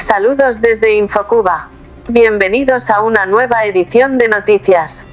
Saludos desde Infocuba. Bienvenidos a una nueva edición de noticias.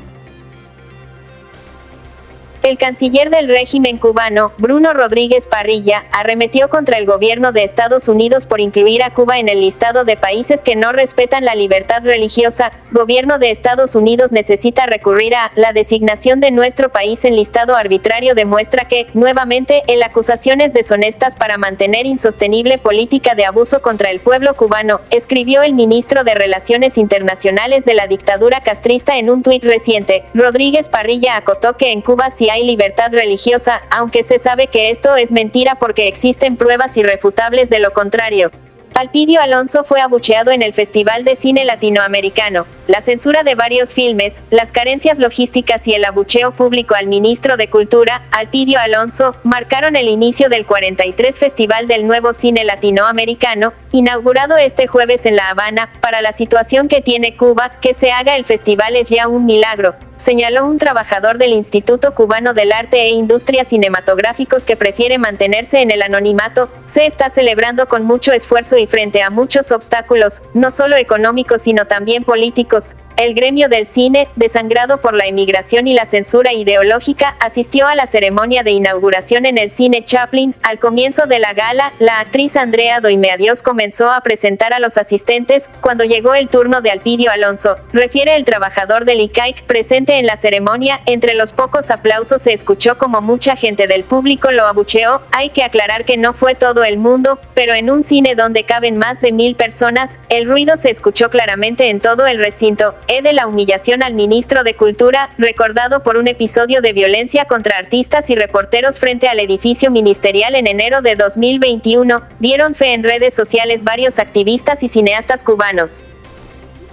El canciller del régimen cubano, Bruno Rodríguez Parrilla, arremetió contra el gobierno de Estados Unidos por incluir a Cuba en el listado de países que no respetan la libertad religiosa. Gobierno de Estados Unidos necesita recurrir a la designación de nuestro país en listado arbitrario demuestra que, nuevamente, el acusaciones deshonestas para mantener insostenible política de abuso contra el pueblo cubano, escribió el ministro de Relaciones Internacionales de la dictadura castrista en un tuit reciente. Rodríguez Parrilla acotó que en Cuba sí hay libertad religiosa, aunque se sabe que esto es mentira porque existen pruebas irrefutables de lo contrario. Alpidio Alonso fue abucheado en el Festival de Cine Latinoamericano. La censura de varios filmes, las carencias logísticas y el abucheo público al ministro de Cultura, Alpidio Alonso, marcaron el inicio del 43 Festival del Nuevo Cine Latinoamericano, inaugurado este jueves en La Habana. Para la situación que tiene Cuba, que se haga el festival es ya un milagro, señaló un trabajador del Instituto Cubano del Arte e Industrias Cinematográficos que prefiere mantenerse en el anonimato, se está celebrando con mucho esfuerzo y frente a muchos obstáculos, no solo económicos sino también políticos, el gremio del cine, desangrado por la emigración y la censura ideológica, asistió a la ceremonia de inauguración en el cine Chaplin. Al comienzo de la gala, la actriz Andrea Doimeadios comenzó a presentar a los asistentes, cuando llegó el turno de Alpidio Alonso, refiere el trabajador del ICAIC presente en la ceremonia, entre los pocos aplausos se escuchó como mucha gente del público lo abucheó, hay que aclarar que no fue todo el mundo, pero en un cine donde caben más de mil personas, el ruido se escuchó claramente en todo el recinto, e de la humillación al ministro de Cultura, recordado por un episodio de violencia contra artistas y reporteros frente al edificio ministerial en enero de 2021, dieron fe en redes sociales varios activistas y cineastas cubanos.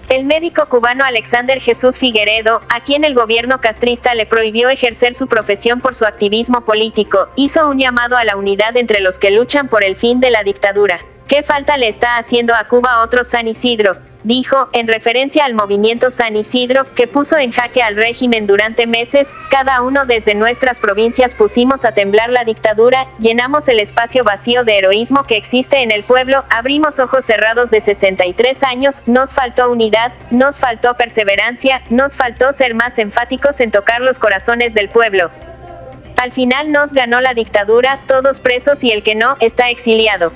El médico cubano Alexander Jesús Figueredo, a quien el gobierno castrista le prohibió ejercer su profesión por su activismo político, hizo un llamado a la unidad entre los que luchan por el fin de la dictadura. ¿Qué falta le está haciendo a Cuba otro San Isidro? dijo, en referencia al movimiento San Isidro, que puso en jaque al régimen durante meses, cada uno desde nuestras provincias pusimos a temblar la dictadura, llenamos el espacio vacío de heroísmo que existe en el pueblo, abrimos ojos cerrados de 63 años, nos faltó unidad, nos faltó perseverancia, nos faltó ser más enfáticos en tocar los corazones del pueblo. Al final nos ganó la dictadura, todos presos y el que no, está exiliado.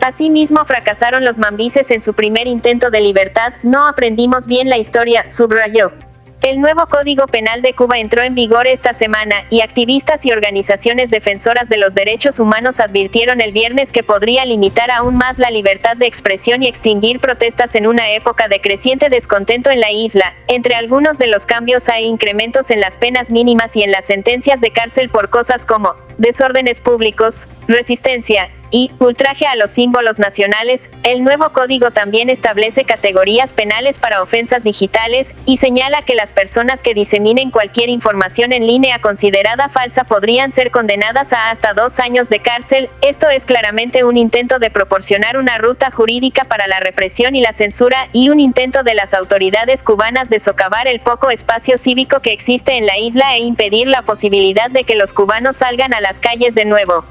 Asimismo fracasaron los mambises en su primer intento de libertad, no aprendimos bien la historia, subrayó. El nuevo Código Penal de Cuba entró en vigor esta semana, y activistas y organizaciones defensoras de los derechos humanos advirtieron el viernes que podría limitar aún más la libertad de expresión y extinguir protestas en una época de creciente descontento en la isla. Entre algunos de los cambios hay incrementos en las penas mínimas y en las sentencias de cárcel por cosas como desórdenes públicos, resistencia, y ultraje a los símbolos nacionales, el nuevo código también establece categorías penales para ofensas digitales, y señala que las personas que diseminen cualquier información en línea considerada falsa podrían ser condenadas a hasta dos años de cárcel, esto es claramente un intento de proporcionar una ruta jurídica para la represión y la censura, y un intento de las autoridades cubanas de socavar el poco espacio cívico que existe en la isla e impedir la posibilidad de que los cubanos salgan a las calles de nuevo.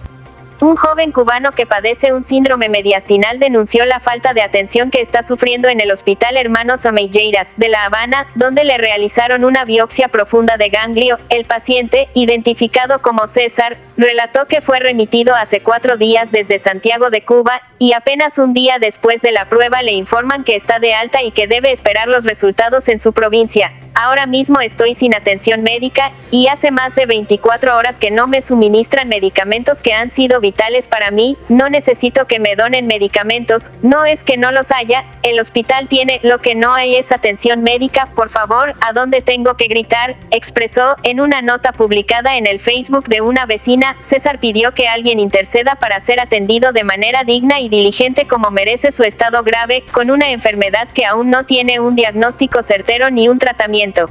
Un joven cubano que padece un síndrome mediastinal denunció la falta de atención que está sufriendo en el Hospital Hermanos Omeyeiras, de La Habana, donde le realizaron una biopsia profunda de ganglio. El paciente, identificado como César, relató que fue remitido hace cuatro días desde Santiago de Cuba, y apenas un día después de la prueba le informan que está de alta y que debe esperar los resultados en su provincia. Ahora mismo estoy sin atención médica, y hace más de 24 horas que no me suministran medicamentos que han sido vitales para mí, no necesito que me donen medicamentos, no es que no los haya, el hospital tiene, lo que no hay es atención médica, por favor, ¿a dónde tengo que gritar? expresó, en una nota publicada en el Facebook de una vecina, César pidió que alguien interceda para ser atendido de manera digna y diligente como merece su estado grave, con una enfermedad que aún no tiene un diagnóstico certero ni un tratamiento.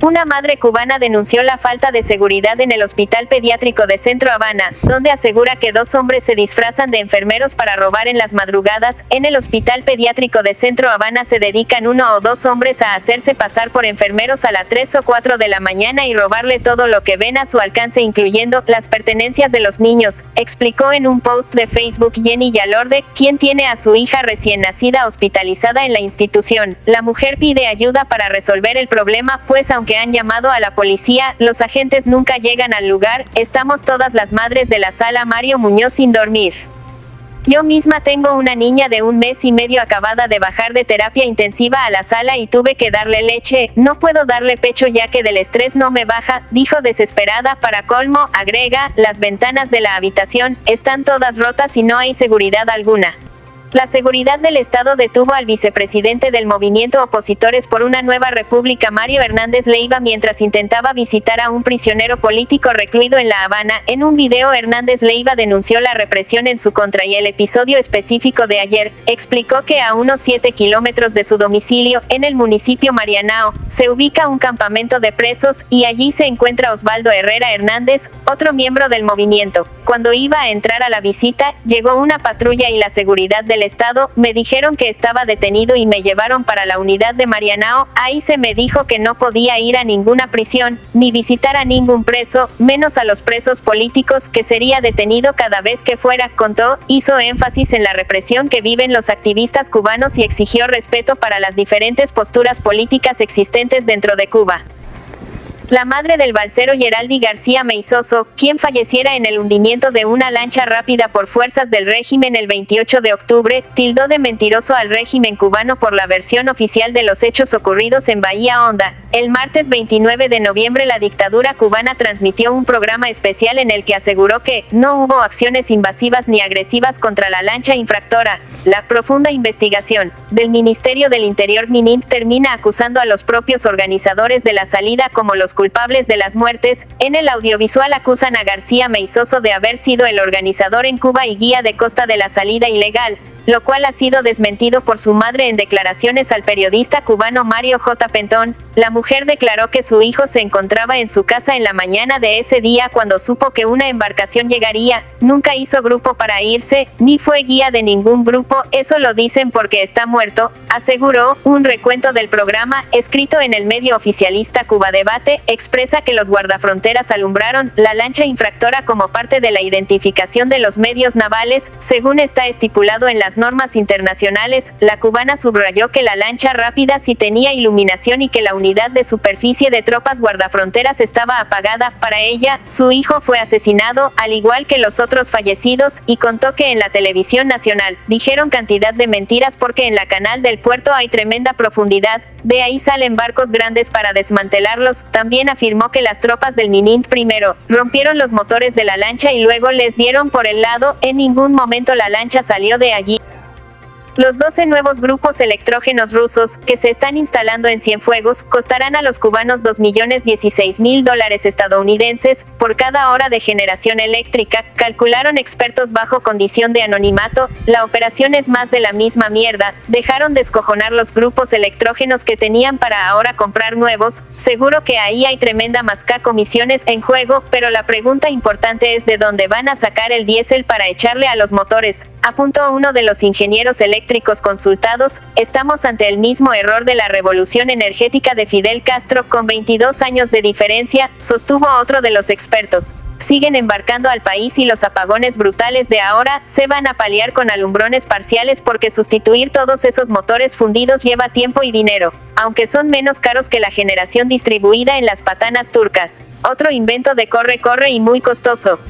Una madre cubana denunció la falta de seguridad en el Hospital Pediátrico de Centro Habana, donde asegura que dos hombres se disfrazan de enfermeros para robar en las madrugadas. En el Hospital Pediátrico de Centro Habana se dedican uno o dos hombres a hacerse pasar por enfermeros a las 3 o 4 de la mañana y robarle todo lo que ven a su alcance incluyendo las pertenencias de los niños, explicó en un post de Facebook Jenny Yalorde, quien tiene a su hija recién nacida hospitalizada en la institución. La mujer pide ayuda para resolver el problema, pues aunque que han llamado a la policía, los agentes nunca llegan al lugar, estamos todas las madres de la sala Mario Muñoz sin dormir. Yo misma tengo una niña de un mes y medio acabada de bajar de terapia intensiva a la sala y tuve que darle leche, no puedo darle pecho ya que del estrés no me baja, dijo desesperada para colmo, agrega, las ventanas de la habitación, están todas rotas y no hay seguridad alguna. La seguridad del Estado detuvo al vicepresidente del movimiento Opositores por una nueva república Mario Hernández Leiva mientras intentaba visitar a un prisionero político recluido en La Habana. En un video Hernández Leiva denunció la represión en su contra y el episodio específico de ayer, explicó que a unos 7 kilómetros de su domicilio, en el municipio Marianao, se ubica un campamento de presos, y allí se encuentra Osvaldo Herrera Hernández, otro miembro del movimiento. Cuando iba a entrar a la visita, llegó una patrulla y la seguridad del Estado, me dijeron que estaba detenido y me llevaron para la unidad de Marianao, ahí se me dijo que no podía ir a ninguna prisión, ni visitar a ningún preso, menos a los presos políticos, que sería detenido cada vez que fuera, contó, hizo énfasis en la represión que viven los activistas cubanos y exigió respeto para las diferentes posturas políticas existentes dentro de Cuba. La madre del balsero Geraldi García Meizoso, quien falleciera en el hundimiento de una lancha rápida por fuerzas del régimen el 28 de octubre, tildó de mentiroso al régimen cubano por la versión oficial de los hechos ocurridos en Bahía Honda. El martes 29 de noviembre la dictadura cubana transmitió un programa especial en el que aseguró que no hubo acciones invasivas ni agresivas contra la lancha infractora. La profunda investigación del Ministerio del Interior Minin termina acusando a los propios organizadores de la salida como los culpables de las muertes, en el audiovisual acusan a García Meizoso de haber sido el organizador en Cuba y guía de costa de la salida ilegal, lo cual ha sido desmentido por su madre en declaraciones al periodista cubano Mario J. Pentón. La mujer declaró que su hijo se encontraba en su casa en la mañana de ese día cuando supo que una embarcación llegaría, nunca hizo grupo para irse, ni fue guía de ningún grupo, eso lo dicen porque está muerto, aseguró, un recuento del programa, escrito en el medio oficialista Cuba Debate, expresa que los guardafronteras alumbraron la lancha infractora como parte de la identificación de los medios navales, según está estipulado en las normas internacionales, la cubana subrayó que la lancha rápida sí tenía iluminación y que la unidad de superficie de tropas guardafronteras estaba apagada. Para ella, su hijo fue asesinado, al igual que los otros fallecidos, y contó que en la televisión nacional, dijeron cantidad de mentiras porque en la canal del puerto hay tremenda profundidad, de ahí salen barcos grandes para desmantelarlos. También afirmó que las tropas del Minint primero rompieron los motores de la lancha y luego les dieron por el lado, en ningún momento la lancha salió de allí. Los 12 nuevos grupos electrógenos rusos, que se están instalando en Cienfuegos, costarán a los cubanos 2.016.000 dólares estadounidenses por cada hora de generación eléctrica, calcularon expertos bajo condición de anonimato. La operación es más de la misma mierda, dejaron descojonar los grupos electrógenos que tenían para ahora comprar nuevos, seguro que ahí hay tremenda masca comisiones en juego, pero la pregunta importante es de dónde van a sacar el diésel para echarle a los motores, apuntó uno de los ingenieros eléctricos consultados, estamos ante el mismo error de la revolución energética de Fidel Castro con 22 años de diferencia, sostuvo otro de los expertos. Siguen embarcando al país y los apagones brutales de ahora se van a paliar con alumbrones parciales porque sustituir todos esos motores fundidos lleva tiempo y dinero, aunque son menos caros que la generación distribuida en las patanas turcas. Otro invento de corre corre y muy costoso.